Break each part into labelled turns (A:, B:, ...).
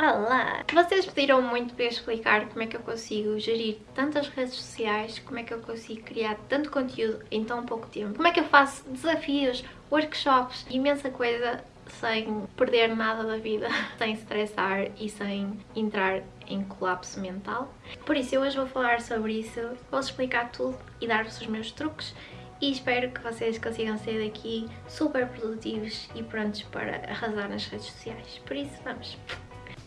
A: Olá! Vocês pediram muito para explicar como é que eu consigo gerir tantas redes sociais, como é que eu consigo criar tanto conteúdo em tão pouco tempo, como é que eu faço desafios, workshops, imensa coisa sem perder nada da vida, sem estressar e sem entrar em colapso mental. Por isso, eu hoje vou falar sobre isso, vou explicar tudo e dar-vos os meus truques e espero que vocês consigam sair daqui super produtivos e prontos para arrasar nas redes sociais. Por isso, vamos!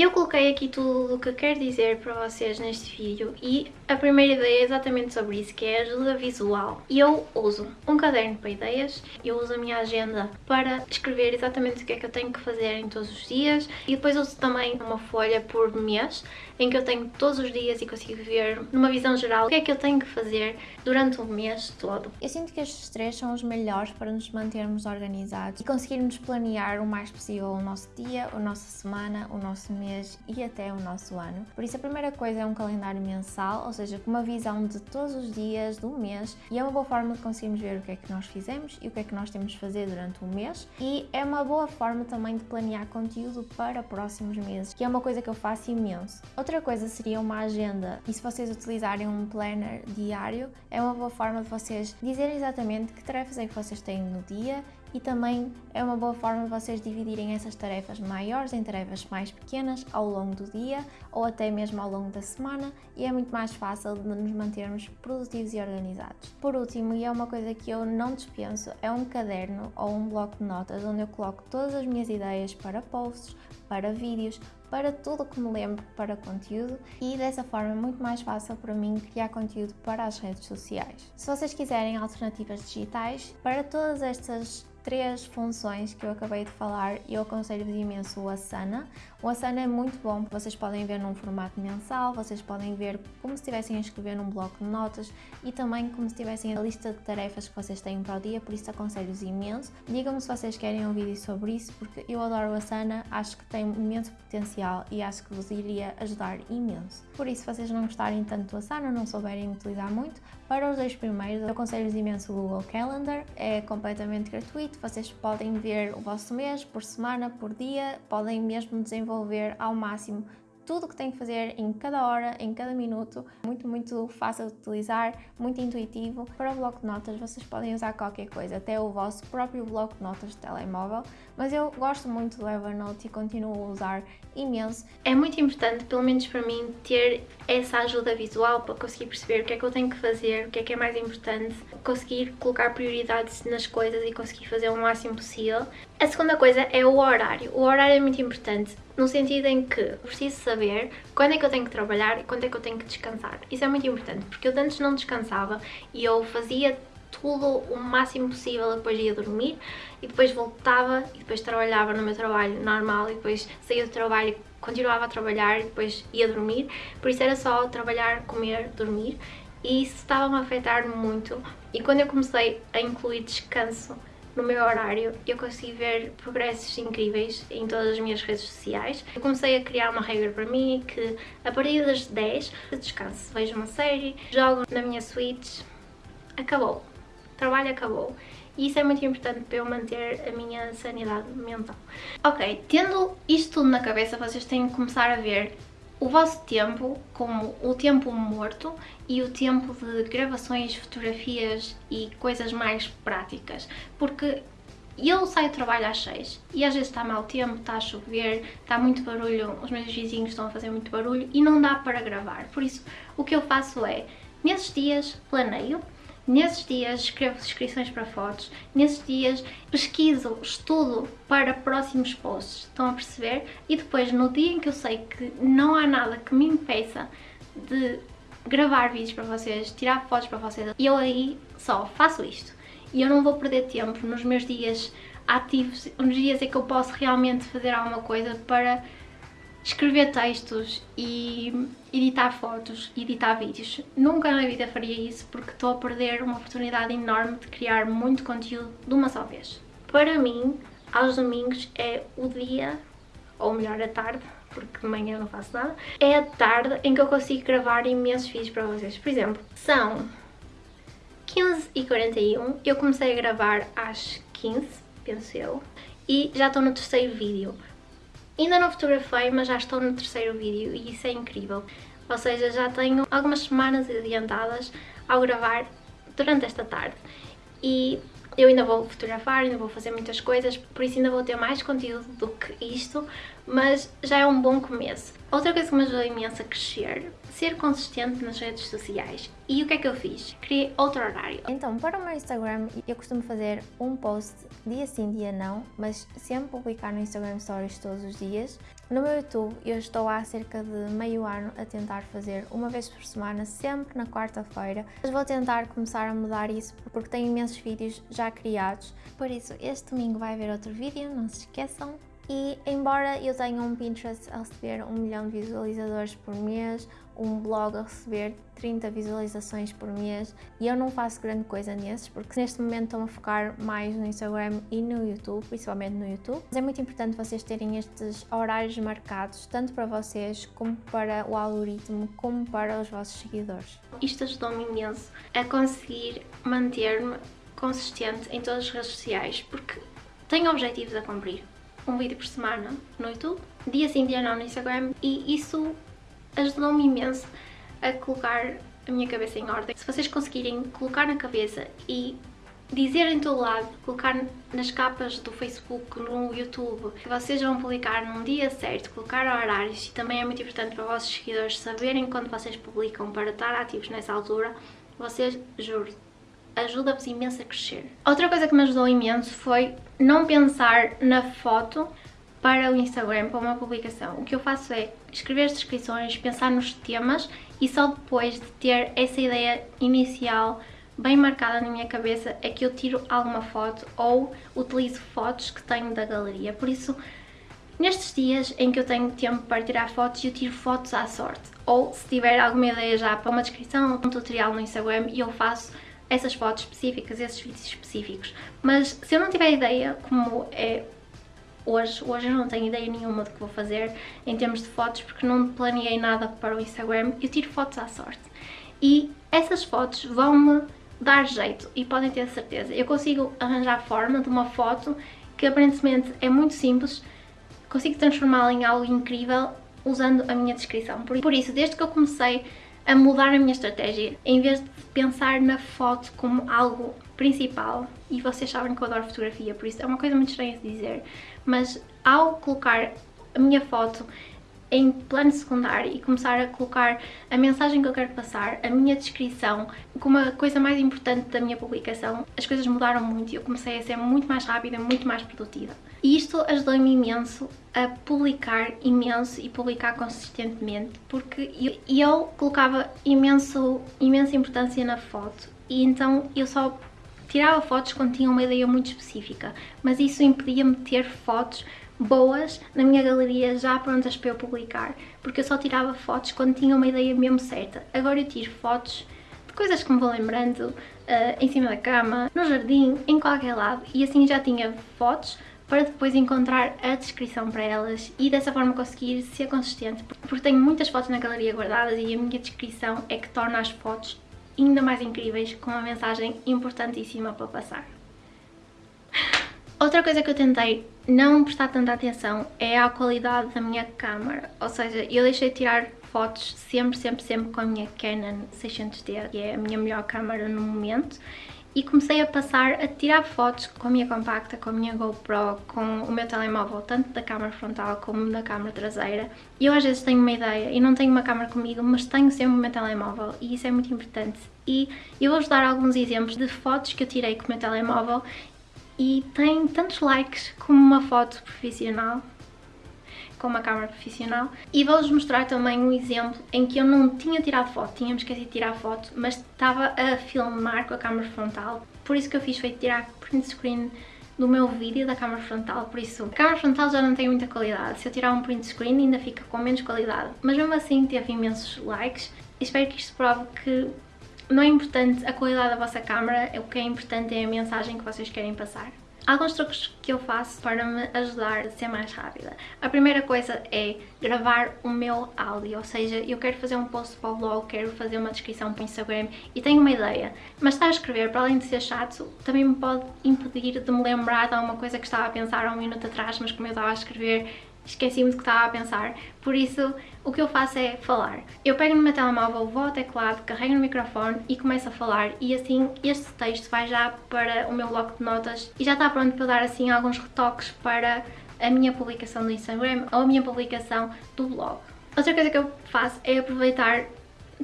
A: Eu coloquei aqui tudo o que quero dizer para vocês neste vídeo e a primeira ideia é exatamente sobre isso, que é ajuda visual. Eu uso um caderno para ideias, eu uso a minha agenda para escrever exatamente o que é que eu tenho que fazer em todos os dias e depois uso também uma folha por mês em que eu tenho todos os dias e consigo ver numa visão geral o que é que eu tenho que fazer durante o mês todo.
B: Eu sinto que estes três são os melhores para nos mantermos organizados e conseguirmos planear o mais possível o nosso dia, a nossa semana, o nosso mês e até o nosso ano. Por isso a primeira coisa é um calendário mensal, ou seja, com uma visão de todos os dias do mês e é uma boa forma de conseguirmos ver o que é que nós fizemos e o que é que nós temos de fazer durante o mês e é uma boa forma também de planear conteúdo para próximos meses, que é uma coisa que eu faço imenso. Outra coisa seria uma agenda e se vocês utilizarem um planner diário é uma boa forma de vocês dizerem exatamente que tarefas é que vocês têm no dia e também é uma boa forma de vocês dividirem essas tarefas maiores em tarefas mais pequenas ao longo do dia ou até mesmo ao longo da semana e é muito mais fácil de nos mantermos produtivos e organizados. Por último, e é uma coisa que eu não dispenso, é um caderno ou um bloco de notas onde eu coloco todas as minhas ideias para posts, para vídeos, para tudo que me lembro para conteúdo e dessa forma é muito mais fácil para mim criar conteúdo para as redes sociais. Se vocês quiserem alternativas digitais, para todas estas três funções que eu acabei de falar, eu aconselho-vos imenso o Asana. O Asana é muito bom, vocês podem ver num formato mensal, vocês podem ver como se estivessem a escrever num bloco de notas e também como se tivessem a lista de tarefas que vocês têm para o dia, por isso aconselho-vos imenso. Digam-me se vocês querem um vídeo sobre isso, porque eu adoro o Asana, acho que tem imenso potencial e acho que vos iria ajudar imenso. Por isso, se vocês não gostarem tanto do Asana, não souberem utilizar muito, para os dois primeiros eu aconselho-vos imenso o Google Calendar, é completamente gratuito, vocês podem ver o vosso mês por semana, por dia, podem mesmo desenvolver ao máximo tudo o que tem que fazer em cada hora, em cada minuto. Muito, muito fácil de utilizar, muito intuitivo. Para o bloco de notas vocês podem usar qualquer coisa, até o vosso próprio bloco de notas de telemóvel, mas eu gosto muito do Evernote e continuo a usar imenso.
A: É muito importante, pelo menos para mim, ter essa ajuda visual para conseguir perceber o que é que eu tenho que fazer, o que é que é mais importante, conseguir colocar prioridades nas coisas e conseguir fazer o máximo possível. A segunda coisa é o horário. O horário é muito importante no sentido em que preciso saber quando é que eu tenho que trabalhar e quando é que eu tenho que descansar. Isso é muito importante, porque eu antes não descansava e eu fazia tudo o máximo possível, depois ia dormir e depois voltava e depois trabalhava no meu trabalho normal e depois saía do trabalho continuava a trabalhar e depois ia dormir, por isso era só trabalhar, comer, dormir e isso estava-me a afetar muito e quando eu comecei a incluir descanso no meu horário, eu consegui ver progressos incríveis em todas as minhas redes sociais. Eu comecei a criar uma regra para mim que a partir das 10 eu descanso, vejo uma série, jogo na minha Switch, acabou, trabalho acabou. E isso é muito importante para eu manter a minha sanidade mental. Ok, tendo isto tudo na cabeça, vocês têm que começar a ver o vosso tempo como o tempo morto e o tempo de gravações, fotografias e coisas mais práticas, porque eu saio do trabalho às 6 e às vezes está mau tempo, está a chover, está muito barulho, os meus vizinhos estão a fazer muito barulho e não dá para gravar. Por isso, o que eu faço é, nesses dias, planeio, Nesses dias escrevo descrições para fotos, nesses dias pesquiso, estudo para próximos posts, estão a perceber? E depois, no dia em que eu sei que não há nada que me impeça de gravar vídeos para vocês, tirar fotos para vocês, eu aí só faço isto. E eu não vou perder tempo nos meus dias ativos, nos dias em que eu posso realmente fazer alguma coisa para escrever textos e editar fotos editar vídeos. Nunca na vida faria isso porque estou a perder uma oportunidade enorme de criar muito conteúdo de uma só vez. Para mim, aos domingos é o dia, ou melhor a tarde, porque de manhã não faço nada, é a tarde em que eu consigo gravar imensos vídeos para vocês. Por exemplo, são 15h41, eu comecei a gravar às 15 penso eu, e já estou no terceiro vídeo. Ainda não fotografei, mas já estou no terceiro vídeo e isso é incrível. Ou seja, já tenho algumas semanas adiantadas ao gravar durante esta tarde. E eu ainda vou fotografar, ainda vou fazer muitas coisas, por isso ainda vou ter mais conteúdo do que isto, mas já é um bom começo. Outra coisa que me ajudou imenso a crescer, ser consistente nas redes sociais. E o que é que eu fiz? Criei outro horário.
B: Então, para o meu Instagram, eu costumo fazer um post dia sim, dia não, mas sempre publicar no Instagram Stories todos os dias. No meu YouTube, eu estou há cerca de meio ano a tentar fazer uma vez por semana, sempre na quarta-feira. Mas vou tentar começar a mudar isso porque tenho imensos vídeos já criados. Por isso, este domingo vai haver outro vídeo, não se esqueçam. E embora eu tenha um Pinterest a receber um milhão de visualizadores por mês, um blog a receber 30 visualizações por mês e eu não faço grande coisa nesses porque neste momento estou a focar mais no Instagram e no YouTube, principalmente no YouTube. Mas é muito importante vocês terem estes horários marcados, tanto para vocês como para o algoritmo, como para os vossos seguidores.
A: Isto ajudou-me imenso a conseguir manter-me consistente em todas as redes sociais porque tenho objetivos a cumprir um vídeo por semana no YouTube, dia sim, dia não no Instagram e isso ajudou-me imenso a colocar a minha cabeça em ordem. Se vocês conseguirem colocar na cabeça e dizer em todo lado, colocar nas capas do Facebook, no YouTube, que vocês vão publicar num dia certo, colocar horários e também é muito importante para os vossos seguidores saberem quando vocês publicam para estar ativos nessa altura, vocês, juro, ajuda-vos imenso a crescer. Outra coisa que me ajudou imenso foi não pensar na foto para o Instagram, para uma publicação. O que eu faço é escrever as descrições, pensar nos temas e só depois de ter essa ideia inicial bem marcada na minha cabeça é que eu tiro alguma foto ou utilizo fotos que tenho da galeria. Por isso, nestes dias em que eu tenho tempo para tirar fotos, eu tiro fotos à sorte. Ou se tiver alguma ideia já para uma descrição, um tutorial no Instagram, eu faço essas fotos específicas, esses vídeos específicos. Mas se eu não tiver ideia, como é hoje, hoje eu não tenho ideia nenhuma do que vou fazer em termos de fotos, porque não planeei nada para o Instagram, eu tiro fotos à sorte. E essas fotos vão-me dar jeito e podem ter certeza. Eu consigo arranjar a forma de uma foto que aparentemente é muito simples, consigo transformá-la em algo incrível usando a minha descrição. Por isso, desde que eu comecei a mudar a minha estratégia. Em vez de pensar na foto como algo principal, e vocês sabem que eu adoro fotografia, por isso é uma coisa muito estranha de dizer, mas ao colocar a minha foto em plano secundário e começar a colocar a mensagem que eu quero passar, a minha descrição, como a coisa mais importante da minha publicação, as coisas mudaram muito e eu comecei a ser muito mais rápida, muito mais produtiva. E isto ajudou-me imenso a publicar imenso e publicar consistentemente, porque eu, eu colocava imenso, imensa importância na foto. E então eu só tirava fotos quando tinha uma ideia muito específica, mas isso impedia-me de ter fotos boas na minha galeria já prontas para eu publicar, porque eu só tirava fotos quando tinha uma ideia mesmo certa. Agora eu tiro fotos de coisas que me vou lembrando, uh, em cima da cama, no jardim, em qualquer lado, e assim já tinha fotos para depois encontrar a descrição para elas e dessa forma conseguir ser consistente, porque tenho muitas fotos na galeria guardadas e a minha descrição é que torna as fotos ainda mais incríveis com uma mensagem importantíssima para passar. Outra coisa que eu tentei não prestar tanta atenção é à qualidade da minha câmera, ou seja, eu deixei de tirar fotos sempre, sempre, sempre com a minha Canon 600D, que é a minha melhor câmera no momento, e comecei a passar a tirar fotos com a minha compacta, com a minha GoPro, com o meu telemóvel, tanto da câmera frontal como da câmera traseira. E eu às vezes tenho uma ideia e não tenho uma câmera comigo, mas tenho sempre o meu telemóvel e isso é muito importante. E eu vou-vos dar alguns exemplos de fotos que eu tirei com o meu telemóvel e tem tantos likes como uma foto profissional com uma câmera profissional. E vou-vos mostrar também um exemplo em que eu não tinha tirado foto, tínhamos esquecido de tirar foto, mas estava a filmar com a câmera frontal, por isso que eu fiz foi tirar print screen do meu vídeo da câmera frontal, por isso a câmera frontal já não tem muita qualidade, se eu tirar um print screen ainda fica com menos qualidade, mas mesmo assim teve imensos likes, espero que isto prove que não é importante a qualidade da vossa câmera, o que é importante é a mensagem que vocês querem passar. Alguns truques que eu faço para me ajudar a ser mais rápida. A primeira coisa é gravar o meu áudio, ou seja, eu quero fazer um post para o blog, quero fazer uma descrição para o Instagram e tenho uma ideia, mas estar a escrever, para além de ser chato, também me pode impedir de me lembrar de alguma coisa que estava a pensar há um minuto atrás, mas como eu estava a escrever esqueci-me do que estava a pensar, por isso o que eu faço é falar. Eu pego no meu telemóvel, vou ao teclado, carrego no microfone e começo a falar e assim este texto vai já para o meu bloco de notas e já está pronto para dar assim alguns retoques para a minha publicação do Instagram ou a minha publicação do blog. Outra coisa que eu faço é aproveitar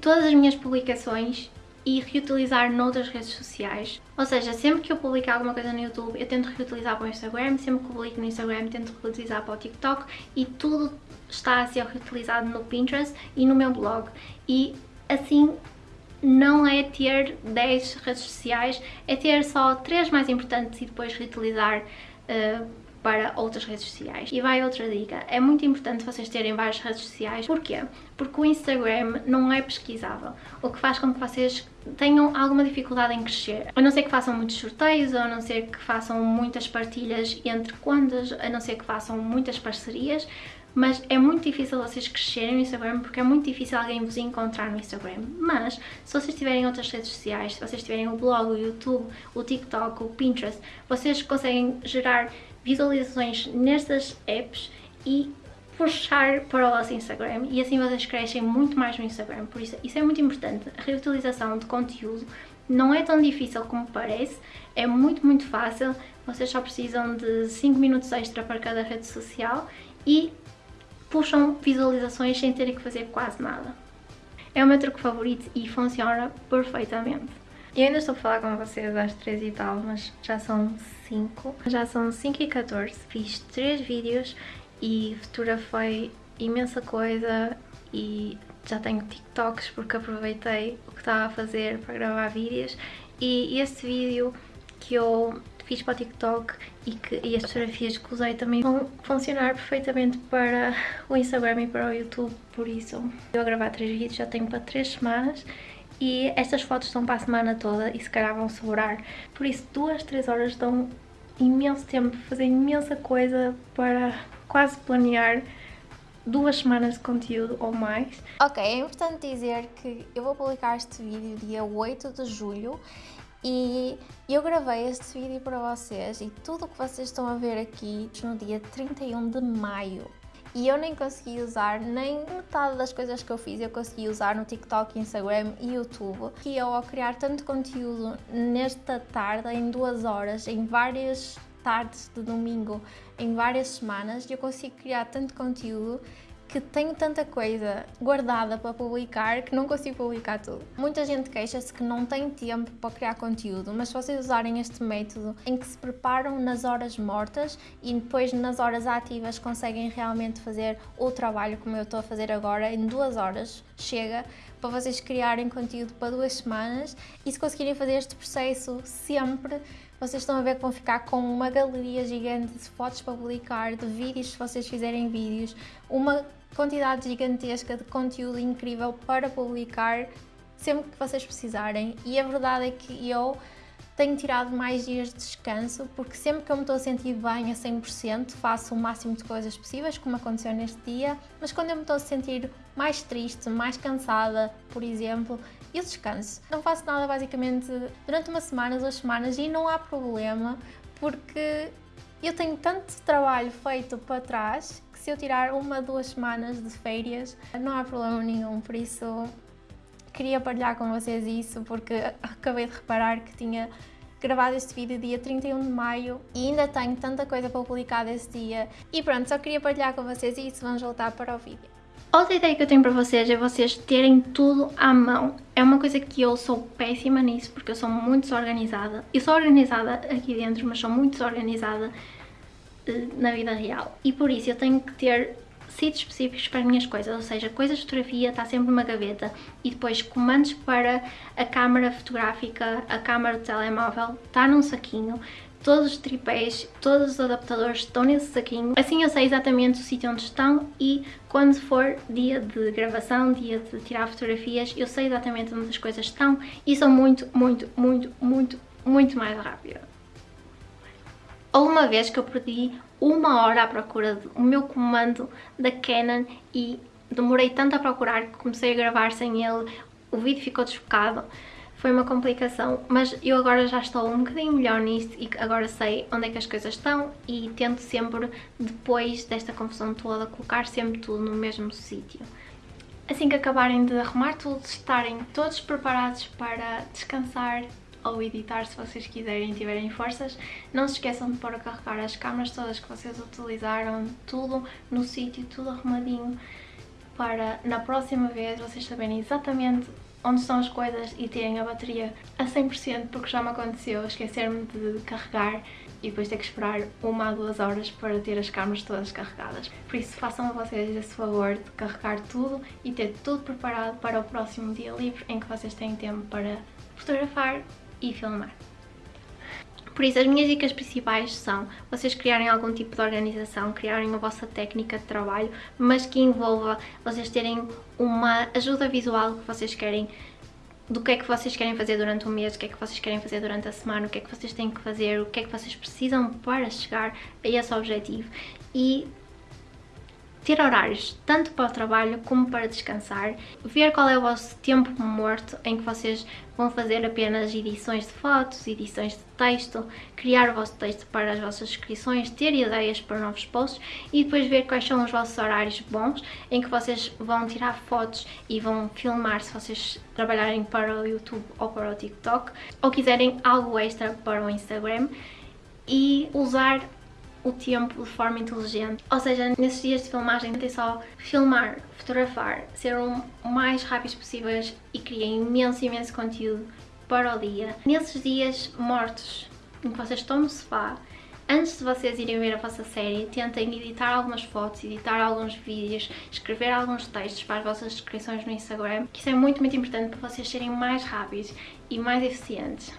A: todas as minhas publicações e reutilizar noutras redes sociais. Ou seja, sempre que eu publico alguma coisa no YouTube, eu tento reutilizar para o Instagram, sempre que publico no Instagram, tento reutilizar para o TikTok e tudo está a ser reutilizado no Pinterest e no meu blog. E assim não é ter 10 redes sociais, é ter só 3 mais importantes e depois reutilizar uh, para outras redes sociais. E vai outra dica, é muito importante vocês terem várias redes sociais, porquê? Porque o Instagram não é pesquisável, o que faz com que vocês tenham alguma dificuldade em crescer. A não ser que façam muitos sorteios, a não ser que façam muitas partilhas entre contas, a não ser que façam muitas parcerias, mas é muito difícil vocês crescerem no Instagram porque é muito difícil alguém vos encontrar no Instagram. Mas, se vocês tiverem outras redes sociais, se vocês tiverem o blog, o YouTube, o TikTok, o Pinterest, vocês conseguem gerar visualizações nestas apps e puxar para o vosso Instagram e assim vocês crescem muito mais no Instagram, por isso isso é muito importante. A reutilização de conteúdo não é tão difícil como parece, é muito muito fácil, vocês só precisam de 5 minutos extra para cada rede social e puxam visualizações sem terem que fazer quase nada. É o meu truque favorito e funciona perfeitamente. Eu ainda estou a falar com vocês às 3 e tal, mas já são 5. Já são 5 e 14. Fiz 3 vídeos e futura foi imensa coisa e já tenho TikToks porque aproveitei o que estava a fazer para gravar vídeos e este vídeo que eu fiz para o TikTok e, que, e as fotografias que usei também vão funcionar perfeitamente para o Instagram e para o YouTube, por isso eu a gravar 3 vídeos já tenho para 3 semanas e estas fotos estão para a semana toda e se calhar vão sobrar. Por isso, duas, três horas dão imenso tempo fazer imensa coisa para quase planear duas semanas de conteúdo ou mais.
B: Ok, é importante dizer que eu vou publicar este vídeo dia 8 de julho e eu gravei este vídeo para vocês e tudo o que vocês estão a ver aqui no dia 31 de maio e eu nem consegui usar nem metade das coisas que eu fiz, eu consegui usar no TikTok, Instagram e YouTube. E eu ao criar tanto conteúdo nesta tarde, em duas horas, em várias tardes de domingo, em várias semanas, eu consigo criar tanto conteúdo que tenho tanta coisa guardada para publicar que não consigo publicar tudo. Muita gente queixa-se que não tem tempo para criar conteúdo, mas se vocês usarem este método em que se preparam nas horas mortas e depois nas horas ativas conseguem realmente fazer o trabalho como eu estou a fazer agora, em duas horas chega para vocês criarem conteúdo para duas semanas e se conseguirem fazer este processo sempre vocês estão a ver que vão ficar com uma galeria gigante de fotos para publicar, de vídeos se vocês fizerem vídeos, uma quantidade gigantesca de conteúdo incrível para publicar sempre que vocês precisarem e a verdade é que eu tenho tirado mais dias de descanso porque sempre que eu me estou a sentir bem a 100% faço o máximo de coisas possíveis, como aconteceu neste dia, mas quando eu me estou a sentir mais triste, mais cansada, por exemplo, eu descanso. Não faço nada basicamente durante uma semana, duas semanas e não há problema porque eu tenho tanto trabalho feito para trás que se eu tirar uma, duas semanas de férias não há problema nenhum, por isso queria partilhar com vocês isso porque acabei de reparar que tinha gravado este vídeo dia 31 de maio e ainda tenho tanta coisa para publicar desse dia. E pronto, só queria partilhar com vocês isso, vamos voltar para o vídeo.
A: Outra ideia que eu tenho para vocês é vocês terem tudo à mão. É uma coisa que eu sou péssima nisso, porque eu sou muito desorganizada. Eu sou organizada aqui dentro, mas sou muito desorganizada uh, na vida real. E por isso eu tenho que ter sítios específicos para as minhas coisas, ou seja, coisas de fotografia está sempre numa gaveta e depois comandos para a câmara fotográfica, a câmara de telemóvel está num saquinho, todos os tripés, todos os adaptadores estão nesse saquinho, assim eu sei exatamente o sítio onde estão e quando for dia de gravação, dia de tirar fotografias, eu sei exatamente onde as coisas estão e sou muito, muito, muito, muito, muito mais rápida. Houve uma vez que eu perdi uma hora à procura do meu comando da Canon e demorei tanto a procurar que comecei a gravar sem ele, o vídeo ficou desfocado. Foi uma complicação, mas eu agora já estou um bocadinho melhor nisto e agora sei onde é que as coisas estão e tento sempre, depois desta confusão toda, colocar sempre tudo no mesmo sítio. Assim que acabarem de arrumar tudo, estarem todos preparados para descansar ou editar se vocês quiserem e tiverem forças, não se esqueçam de pôr a carregar as câmaras todas que vocês utilizaram, tudo no sítio, tudo arrumadinho, para na próxima vez vocês saberem exatamente onde estão as coisas e terem a bateria a 100% porque já me aconteceu esquecer-me de carregar e depois ter que esperar uma a duas horas para ter as câmaras todas carregadas. Por isso façam a vocês esse favor de carregar tudo e ter tudo preparado para o próximo dia livre em que vocês têm tempo para fotografar e filmar. Por isso, as minhas dicas principais são vocês criarem algum tipo de organização, criarem a vossa técnica de trabalho, mas que envolva vocês terem uma ajuda visual que vocês querem do que é que vocês querem fazer durante o mês, o que é que vocês querem fazer durante a semana, o que é que vocês têm que fazer, o que é que vocês precisam para chegar a esse objetivo. E ter horários tanto para o trabalho como para descansar, ver qual é o vosso tempo morto em que vocês vão fazer apenas edições de fotos, edições de texto, criar o vosso texto para as vossas inscrições, ter ideias para novos posts e depois ver quais são os vossos horários bons em que vocês vão tirar fotos e vão filmar se vocês trabalharem para o YouTube ou para o TikTok ou quiserem algo extra para o Instagram e usar o tempo de forma inteligente. Ou seja, nesses dias de filmagem tentem só filmar, fotografar, ser o mais rápidos possíveis e criem imenso, imenso conteúdo para o dia. Nesses dias mortos, em que vocês estão no sofá, antes de vocês irem ver a vossa série, tentem editar algumas fotos, editar alguns vídeos, escrever alguns textos para as vossas descrições no Instagram, que isso é muito, muito importante para vocês serem mais rápidos e mais eficientes.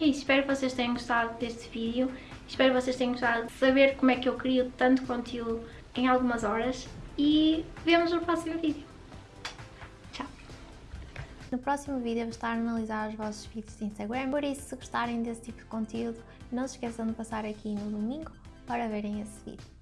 A: E é isso, espero que vocês tenham gostado deste vídeo. Espero que vocês tenham gostado de saber como é que eu crio tanto conteúdo em algumas horas. E vemos no próximo vídeo. Tchau!
B: No próximo vídeo vou estar a analisar os vossos vídeos de Instagram, por isso se gostarem desse tipo de conteúdo, não se esqueçam de passar aqui no domingo para verem esse vídeo.